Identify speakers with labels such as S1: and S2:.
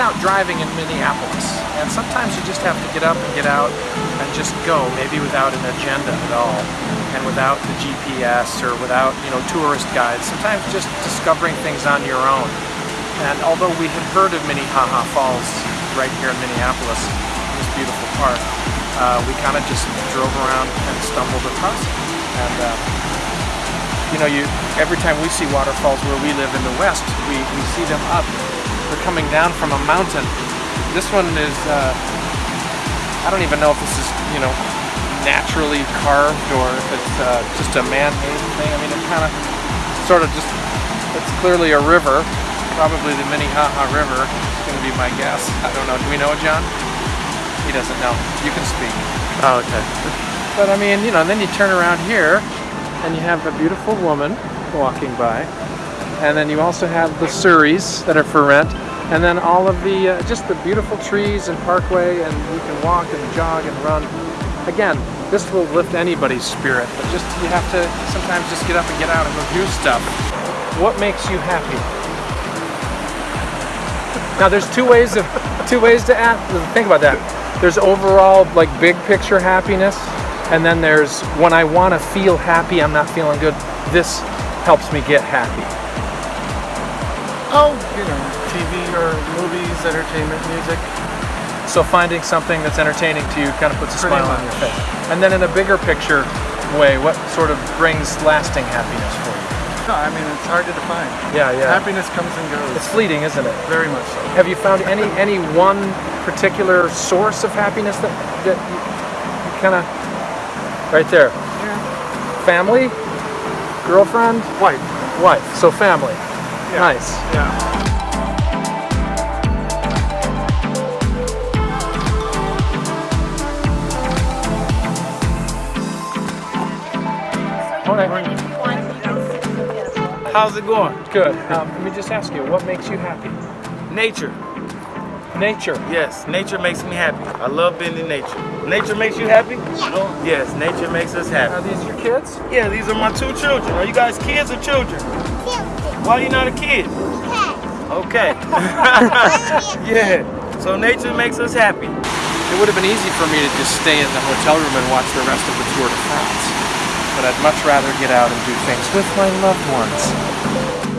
S1: out driving in Minneapolis, and sometimes you just have to get up and get out and just go, maybe without an agenda at all, and without the GPS or without, you know, tourist guides. Sometimes just discovering things on your own. And although we had heard of Minnehaha Falls right here in Minneapolis, this beautiful park, uh, we kind of just drove around and stumbled across it. And uh, you know, you every time we see waterfalls where we live in the west, we, we see them up. They're coming down from a mountain. This one is, uh, I don't even know if this is, you know, naturally carved or if it's uh, just a man-made thing. I mean, it kind of, sort of just, it's clearly a river. Probably the Minnehaha River is going to be my guess. I don't know. Do we know, John? He doesn't know. You can speak.
S2: Oh, okay.
S1: But I mean, you know, and then you turn around here and you have a beautiful woman walking by. And then you also have the surreys that are for rent. And then all of the, uh, just the beautiful trees and parkway and you can walk and jog and run. Again, this will lift anybody's spirit, but just, you have to sometimes just get up and get out and go do stuff. What makes you happy? Now there's two ways of, two ways to ask, think about that. There's overall like big picture happiness and then there's when I want to feel happy, I'm not feeling good. This helps me get happy.
S2: Oh, you know, TV or movies, entertainment, music.
S1: So finding something that's entertaining to you kind of puts a
S2: Pretty
S1: smile on your face. And then in a bigger picture way, what sort of brings lasting happiness for you?
S2: No, I mean, it's hard to define.
S1: Yeah, yeah.
S2: Happiness comes and goes.
S1: It's fleeting, isn't it?
S2: very much so.
S1: Have you found any any one particular source of happiness that that you, you kind of right there?
S2: Yeah.
S1: Family, girlfriend,
S2: Wife.
S1: wife. So family.
S2: Yeah.
S1: Nice.
S2: Yeah.
S1: Okay.
S3: How's it going?
S1: Good. Um, let me just ask you, what makes you happy?
S3: Nature.
S1: Nature.
S3: Yes, nature makes me happy. I love being in nature. Nature makes you happy? Yes, nature makes us happy.
S1: Are these your kids?
S3: Yeah, these are my two children. Are you guys kids or children? Why are you not a kid? Okay. yeah. So nature makes us happy.
S1: It would have been easy for me to just stay in the hotel room and watch the rest of the Tour de France. But I'd much rather get out and do things with my loved ones.